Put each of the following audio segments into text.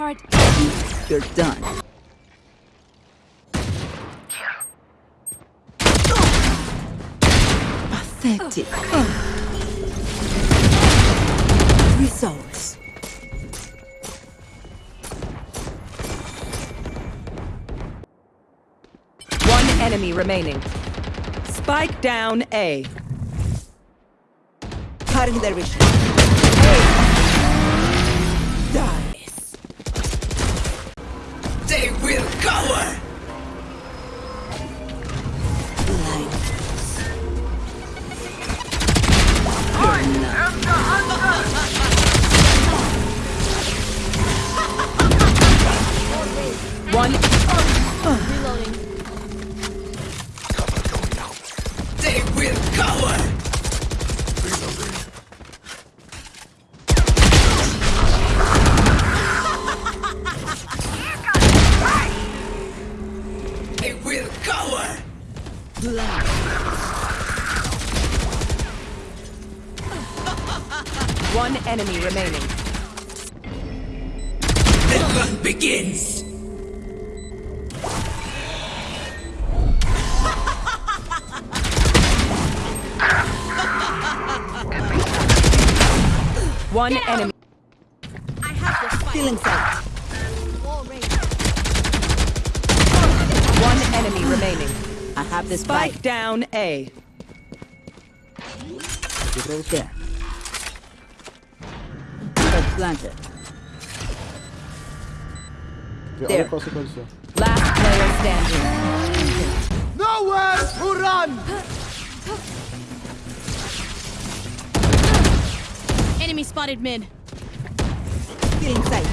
Turret. You're done. Pathetic. Results. One enemy remaining. Spike down A. Cutting their vision. They One enemy remaining. The hunt begins. One enemy. I have the spike. Feeling sight. Wall raised. One enemy remaining. I have this Spike spike. down A. There. Spike planted. There. ara pası koysa. Last player standing. Nowhere to run! Enemy spotted mid. Feeling sight.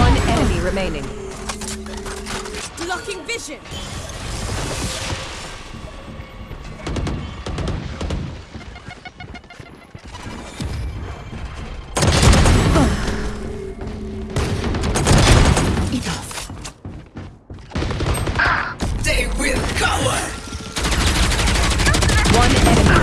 One enemy remaining. Blocking vision.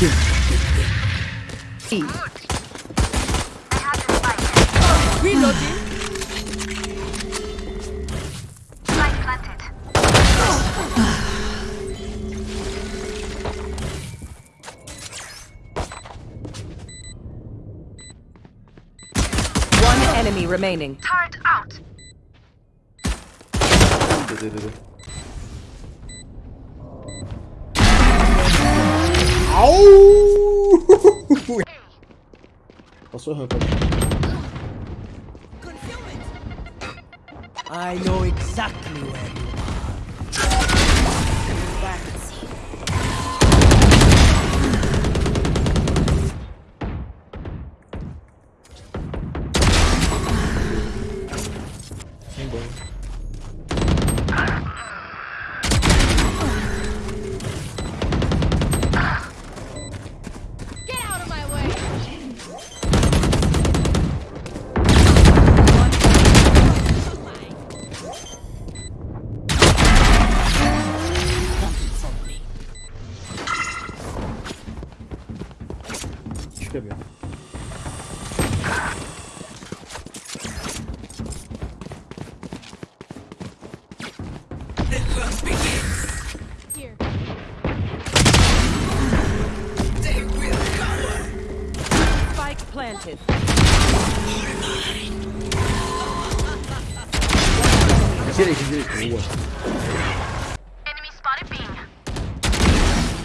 E. Reloading. One enemy remaining. Dedi dedi. Au! Nasıl öyle I know exactly where Spike planted. İçeri ikinci. Oo. Enemy spotted B.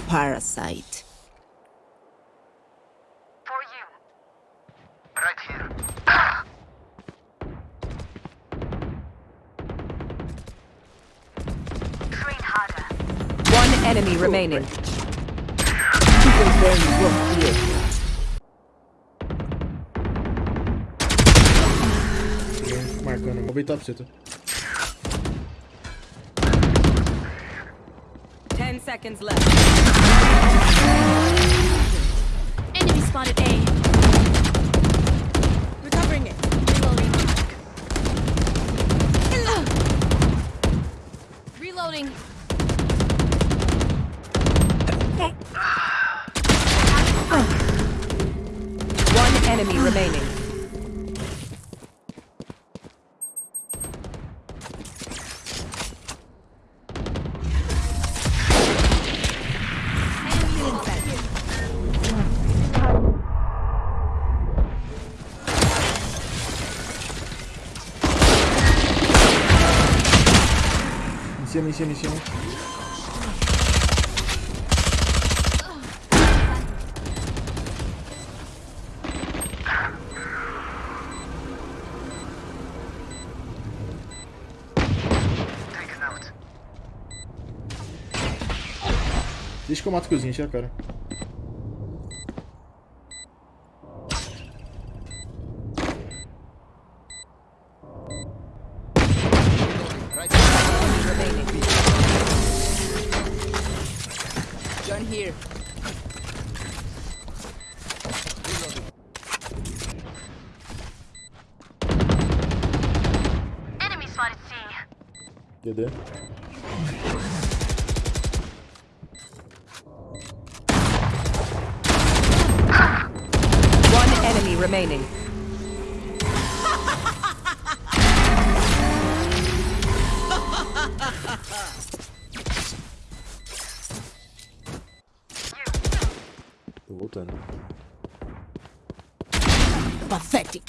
Parasite. For you. Right here. Train harder. One enemy remaining. Bang, bro. Here. Ninguém Marcando. Vou beitar pra você, tá? Ten seconds left. Cima, em cima, em cima. Deixa que eu mato cozinha, tira cara. DD. One enemy remaining. Tô voltando. Pathetic.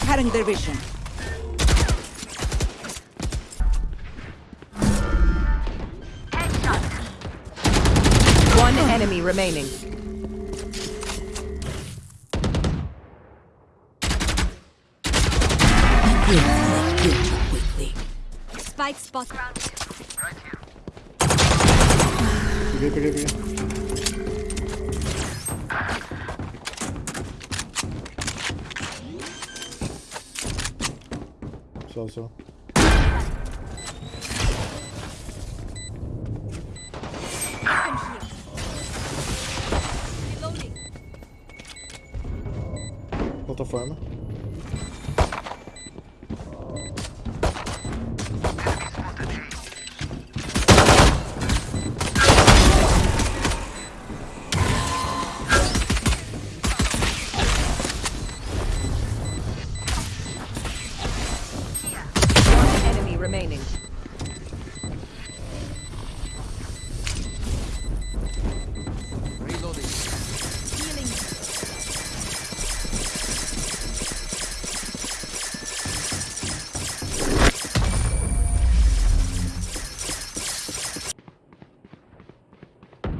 Cutting their vision. One enemy remaining. Spike spot. Right here. Peguei, peguei, peguei. Só, só. Plataforma. One remaining.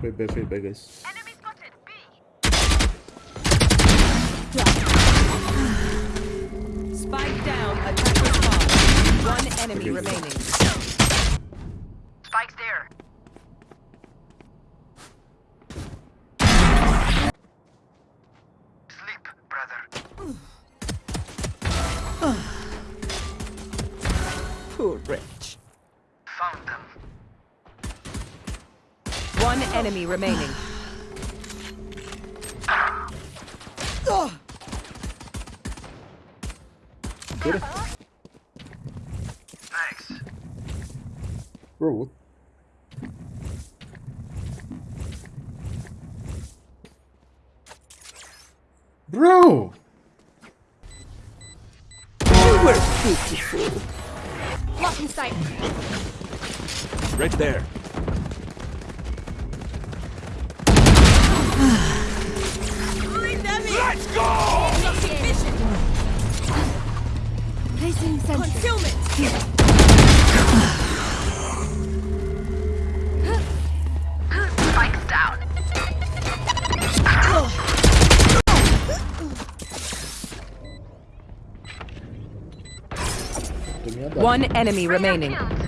Foi bem, foi bem, guys. Enemy spotted B. Spike down. Attacker spawn. One enemy remaining. Spike's there. Enemy remaining. Tira. Thanks. Bro, what? Bro! You were beautiful. Blocking sight. Right there. Let's go! Placing sentry. Concealment. One enemy remaining.